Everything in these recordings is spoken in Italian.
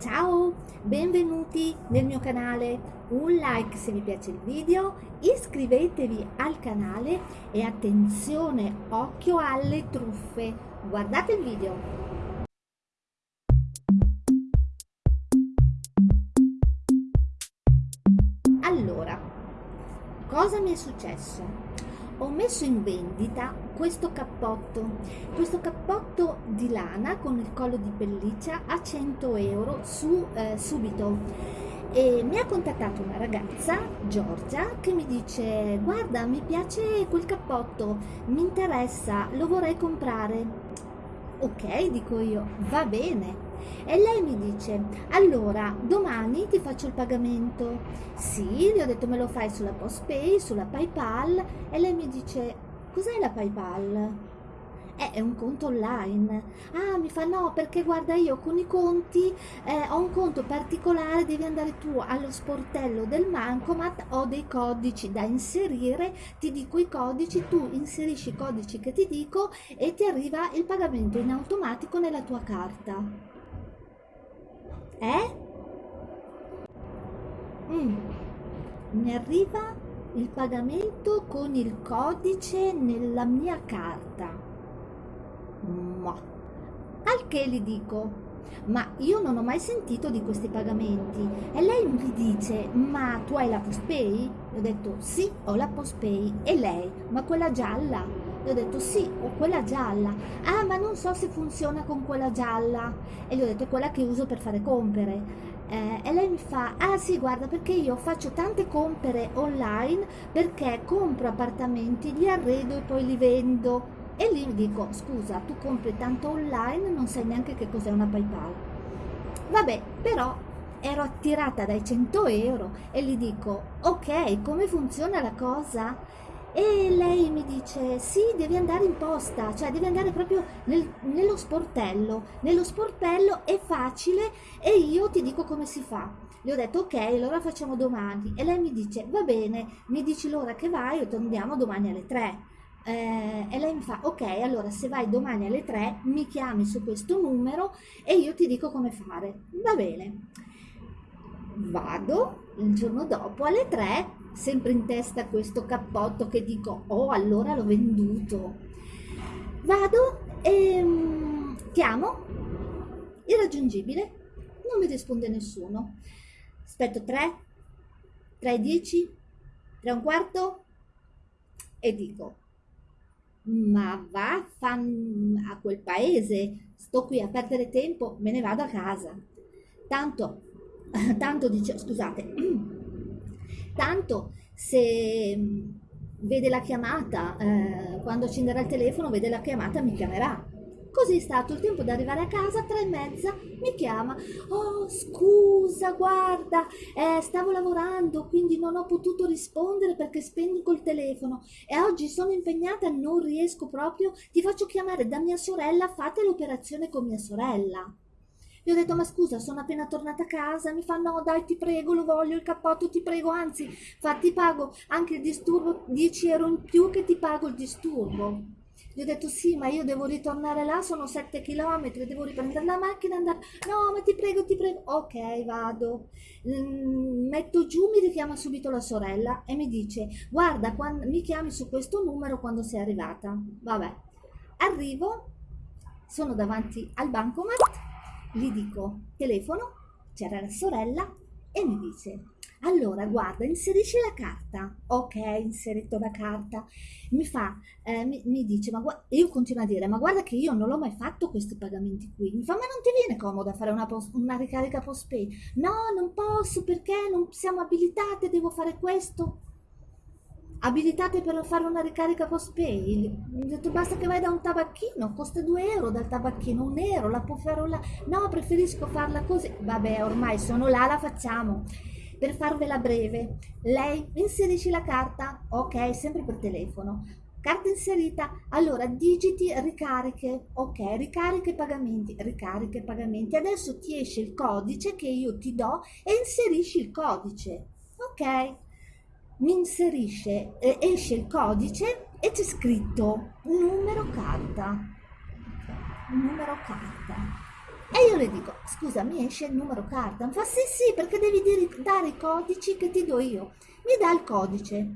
Ciao, benvenuti nel mio canale, un like se vi piace il video, iscrivetevi al canale e attenzione, occhio alle truffe, guardate il video. Allora, cosa mi è successo? Ho messo in vendita questo cappotto. Questo cappotto di lana con il collo di pelliccia a 100 euro su eh, subito. E mi ha contattato una ragazza Giorgia che mi dice guarda mi piace quel cappotto mi interessa lo vorrei comprare ok dico io va bene. E lei mi dice allora domani ti faccio il pagamento. Sì gli ho detto me lo fai sulla postpay sulla paypal. E lei mi dice cos'è la paypal eh, è un conto online ah mi fa no perché guarda io con i conti eh, ho un conto particolare devi andare tu allo sportello del Mancomat ho dei codici da inserire ti dico i codici tu inserisci i codici che ti dico e ti arriva il pagamento in automatico nella tua carta eh? Mm. Mi arriva il pagamento con il codice nella mia carta. Ma. Al che gli dico, ma io non ho mai sentito di questi pagamenti. E lei mi dice, ma tu hai la postpay? Gli ho detto, sì, ho la postpay. E lei, ma quella gialla? Gli ho detto sì, ho quella gialla. Ah, ma non so se funziona con quella gialla. E gli ho detto è quella che uso per fare compere. Eh, e lei mi fa, ah sì, guarda, perché io faccio tante compere online perché compro appartamenti, li arredo e poi li vendo. E lì mi dico, scusa, tu compri tanto online, non sai neanche che cos'è una PayPal. Vabbè, però ero attirata dai 100 euro e gli dico, ok, come funziona la cosa? E lei mi dice, sì, devi andare in posta, cioè devi andare proprio nel, nello sportello. Nello sportello è facile e io ti dico come si fa. Le ho detto, ok, allora facciamo domani. E lei mi dice, va bene, mi dici l'ora che vai e torniamo domani alle 3. Eh, e lei mi fa, ok, allora se vai domani alle 3 mi chiami su questo numero e io ti dico come fare. Va bene. Vado il giorno dopo alle 3 sempre in testa questo cappotto che dico, oh allora l'ho venduto. Vado e um, chiamo, irraggiungibile, non mi risponde nessuno. Aspetto 3, 3 e 10, 3 e un quarto e dico, ma va a quel paese, sto qui a perdere tempo, me ne vado a casa. Tanto, tanto dice, scusate, tanto se mm, vede la chiamata, eh, quando accenderà il telefono vede la chiamata mi chiamerà. Così è stato il tempo di arrivare a casa, tre e mezza, mi chiama. Oh, scusa, guarda, eh, stavo lavorando, quindi non ho potuto rispondere perché spengo il telefono e oggi sono impegnata, non riesco proprio. Ti faccio chiamare da mia sorella, fate l'operazione con mia sorella. Gli ho detto, ma scusa, sono appena tornata a casa. Mi fa, no, dai, ti prego, lo voglio, il cappotto, ti prego. Anzi, fa, ti pago anche il disturbo, 10 euro in più che ti pago il disturbo. Gli ho detto, sì, ma io devo ritornare là, sono 7 km, devo riprendere la macchina andare... No, ma ti prego, ti prego. Ok, vado. Mm, metto giù, mi richiama subito la sorella e mi dice, guarda, quando, mi chiami su questo numero quando sei arrivata. Vabbè. Arrivo, sono davanti al bancomat gli dico telefono, c'era la sorella e mi dice allora guarda inserisci la carta. Ok inserito la carta. Mi fa eh, mi, mi, dice ma io continuo a dire ma guarda che io non l'ho mai fatto questi pagamenti qui. Mi fa ma non ti viene comodo fare una, post, una ricarica post pay no non posso perché non siamo abilitate devo fare questo. Abilitate per fare una ricarica post pay ho detto basta che vai da un tabacchino costa 2 euro dal tabacchino un euro la può fare là no preferisco farla così. Vabbè ormai sono là la facciamo per farvela breve. Lei inserisci la carta ok sempre per telefono. Carta inserita allora digiti ricariche ok ricariche pagamenti ricariche pagamenti. Adesso ti esce il codice che io ti do e inserisci il codice ok? Mi inserisce, eh, esce il codice e c'è scritto numero carta, numero carta. E io le dico, scusa, mi esce il numero carta? Mi fa, sì, sì, perché devi dire, dare i codici che ti do io. Mi dà il codice,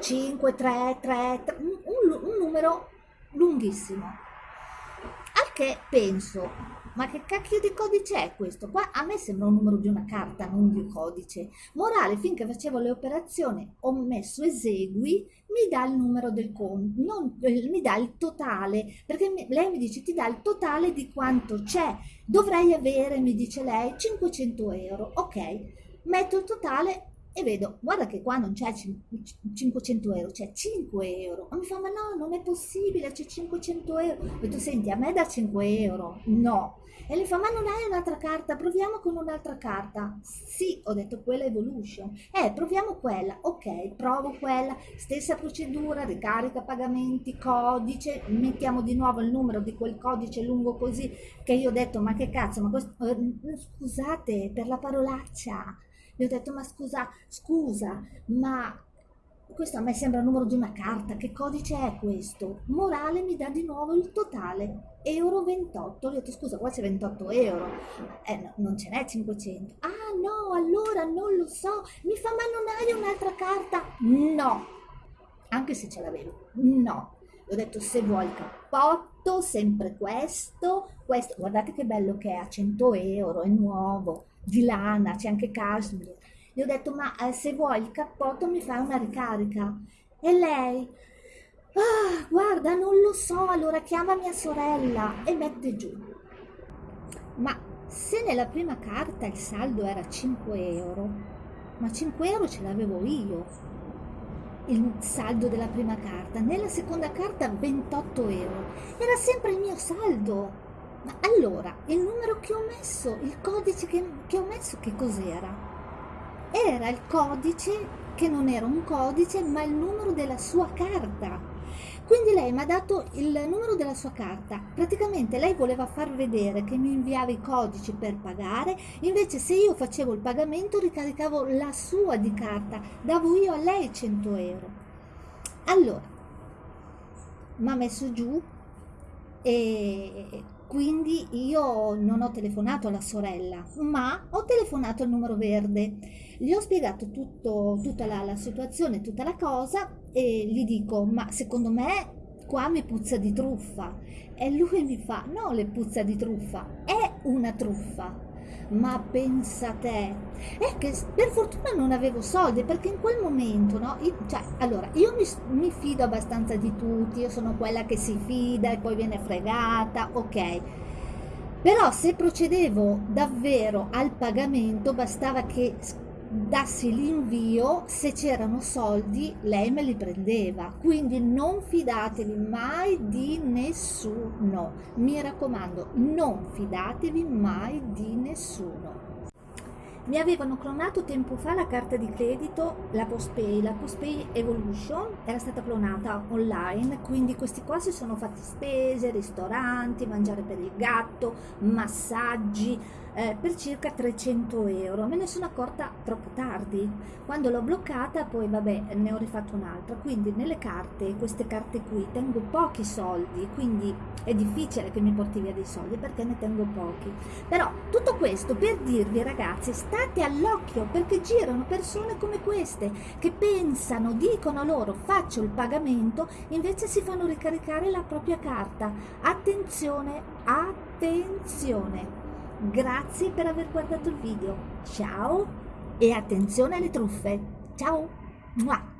5, 3, 3, 3 un, un numero lunghissimo. Al che penso, ma che cacchio di codice è questo? Qua a me sembra un numero di una carta, non di un codice. Morale, finché facevo le operazioni ho messo esegui, mi dà il numero del conto, non, eh, mi dà il totale, perché mi, lei mi dice ti dà il totale di quanto c'è. Dovrei avere, mi dice lei, 500 euro. Ok, metto il totale e vedo, guarda che qua non c'è 500 euro, c'è 5 euro. Ma mi fa, ma no, non è possibile, c'è 500 euro. Ho detto, senti, a me da 5 euro? No. E le fa, ma non hai un'altra carta? Proviamo con un'altra carta. Sì, ho detto quella Evolution. Eh, proviamo quella. Ok, provo quella. Stessa procedura, ricarica pagamenti, codice. Mettiamo di nuovo il numero di quel codice lungo così che io ho detto, ma che cazzo, ma questo... Eh, scusate per la parolaccia gli ho detto, ma scusa, scusa, ma questo a me sembra il numero di una carta, che codice è questo? Morale mi dà di nuovo il totale, euro 28. Gli ho detto, scusa, qua c'è 28 euro, eh, no, non ce n'è 500. Ah no, allora non lo so. Mi fa, ma non hai un'altra carta? No, anche se ce l'avevo, no. Gli ho detto, se vuoi il cappotto, sempre questo, questo, guardate che bello che è, a 100 euro, è nuovo di lana, c'è anche cashmere. Gli ho detto, ma eh, se vuoi il cappotto mi fai una ricarica. E lei, ah, guarda, non lo so, allora chiama mia sorella e mette giù. Ma se nella prima carta il saldo era 5 euro, ma 5 euro ce l'avevo io, il saldo della prima carta, nella seconda carta 28 euro, era sempre il mio saldo. Allora, il numero che ho messo, il codice che, che ho messo, che cos'era? Era il codice che non era un codice, ma il numero della sua carta. Quindi lei mi ha dato il numero della sua carta. Praticamente lei voleva far vedere che mi inviava i codici per pagare, invece se io facevo il pagamento ricaricavo la sua di carta, davo io a lei 100 euro. Allora, mi ha messo giù e quindi io non ho telefonato alla sorella, ma ho telefonato al numero verde. Gli ho spiegato tutto, tutta la, la situazione, tutta la cosa e gli dico, ma secondo me qua mi puzza di truffa. E lui mi fa, no le puzza di truffa, è una truffa ma pensa te. È che per fortuna non avevo soldi perché in quel momento no io, cioè allora io mi, mi, fido abbastanza di tutti io sono quella che si fida e poi viene fregata ok. Però se procedevo davvero al pagamento bastava che dassi l'invio, se c'erano soldi lei me li prendeva. Quindi non fidatevi mai di nessuno. Mi raccomando, non fidatevi mai di nessuno. Mi avevano clonato tempo fa la carta di credito, la Postpay, la Postpay Evolution era stata clonata online, quindi questi qua si sono fatti spese, ristoranti, mangiare per il gatto, massaggi, eh, per circa 300 euro. Me ne sono accorta troppo tardi. Quando l'ho bloccata poi vabbè ne ho rifatto un'altra. Quindi nelle carte, queste carte qui, tengo pochi soldi, quindi è difficile che mi porti via dei soldi perché ne tengo pochi. Però tutto questo per dirvi ragazzi, state all'occhio perché girano persone come queste che pensano, dicono loro faccio il pagamento, invece si fanno ricaricare la propria carta. Attenzione, attenzione! Grazie per aver guardato il video. Ciao e attenzione alle truffe. Ciao!